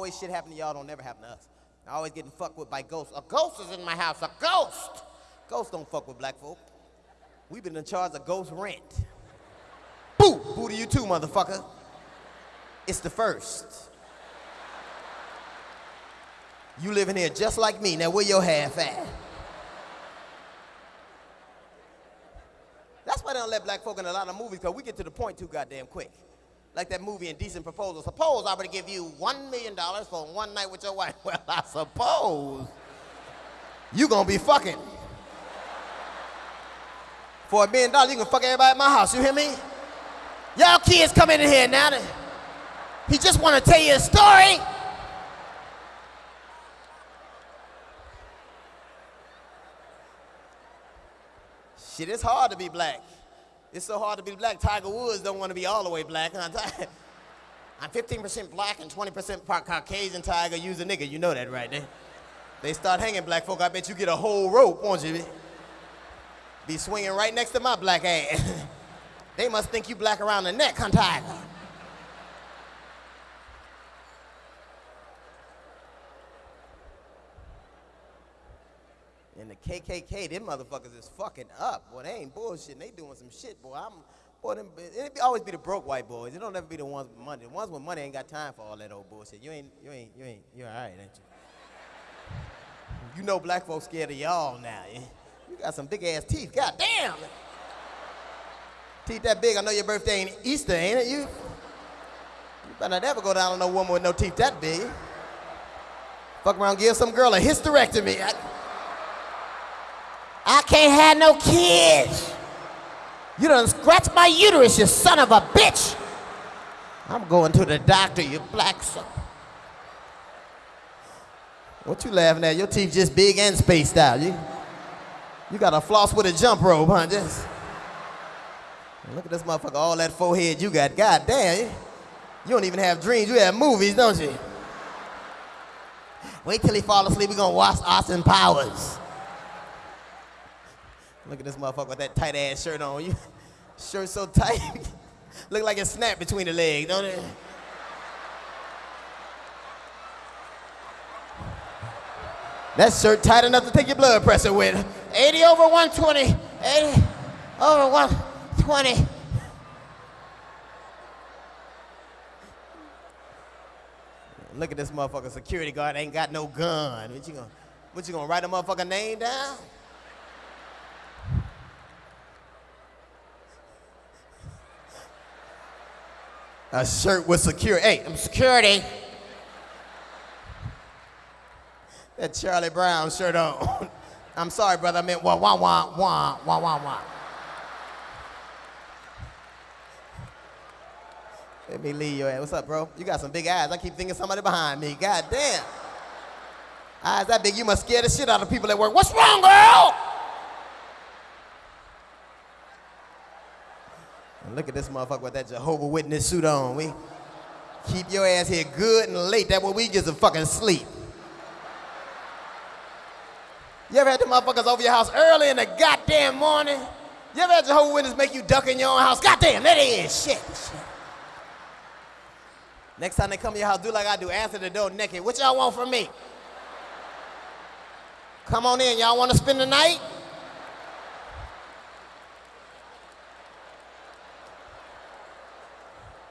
Always shit happen to y'all, don't never happen to us. I always getting fucked with by ghosts. A ghost is in my house, a ghost! Ghosts don't fuck with black folk. We've been in charge of ghost rent. Boo! Boo to you too, motherfucker. It's the first. You living here just like me. Now where your half at? That's why they don't let black folk in a lot of movies, because we get to the point too goddamn quick. Like that movie Indecent Proposal. Suppose I were to give you one million dollars for one night with your wife. Well, I suppose you gonna be fucking. For a million dollars, you can fuck everybody at my house. You hear me? Y'all kids come in here now. He just wanna tell you a story. Shit, it's hard to be black. It's so hard to be black. Tiger Woods don't want to be all the way black. I'm 15% black and 20% Caucasian tiger. Use a nigga. You know that, right? They, they start hanging black folk. I bet you get a whole rope, won't you? Be swinging right next to my black ass. they must think you black around the neck, huh, tiger? And the KKK, them motherfuckers is fucking up. Boy, they ain't bullshit. They doing some shit, boy. I'm, boy, them, it always be the broke white boys. It don't ever be the ones with money. The ones with money ain't got time for all that old bullshit. You ain't, you ain't, you ain't, you're all right, ain't you? You know black folks scared of y'all now. You got some big ass teeth. God damn. Teeth that big. I know your birthday ain't Easter, ain't it? You, you better never go down on no woman with no teeth that big. Fuck around, give some girl a hysterectomy. I, I can't have no kids. You done scratched my uterus, you son of a bitch. I'm going to the doctor, you black son. What you laughing at? Your teeth just big and spaced out. You, you got a floss with a jump rope, huh? Just look at this motherfucker, all that forehead you got. God damn, you, you don't even have dreams. You have movies, don't you? Wait till he fall asleep. We gonna watch Austin Powers. Look at this motherfucker with that tight ass shirt on. You shirt so tight. Look like it snapped between the legs, don't it? That shirt tight enough to take your blood pressure with. 80 over 120. 80 over 120. Look at this motherfucker security guard ain't got no gun. What you gonna, what you gonna write a motherfucker name down? A shirt with security. Hey, I'm security. That Charlie Brown shirt on. I'm sorry, brother. I meant wah wah wah wah wah wah wah. Let me leave your ass. What's up, bro? You got some big eyes. I keep thinking somebody behind me. God damn. Eyes that big, you must scare the shit out of people at work. What's wrong, girl? Look at this motherfucker with that Jehovah Witness suit on. We keep your ass here good and late. That way we get some fucking sleep. You ever had the motherfuckers over your house early in the goddamn morning? You ever had Jehovah Witness make you duck in your own house? Goddamn, that is shit. shit. Next time they come to your house, do like I do. Answer the door naked. What y'all want from me? Come on in. Y'all want to spend the night?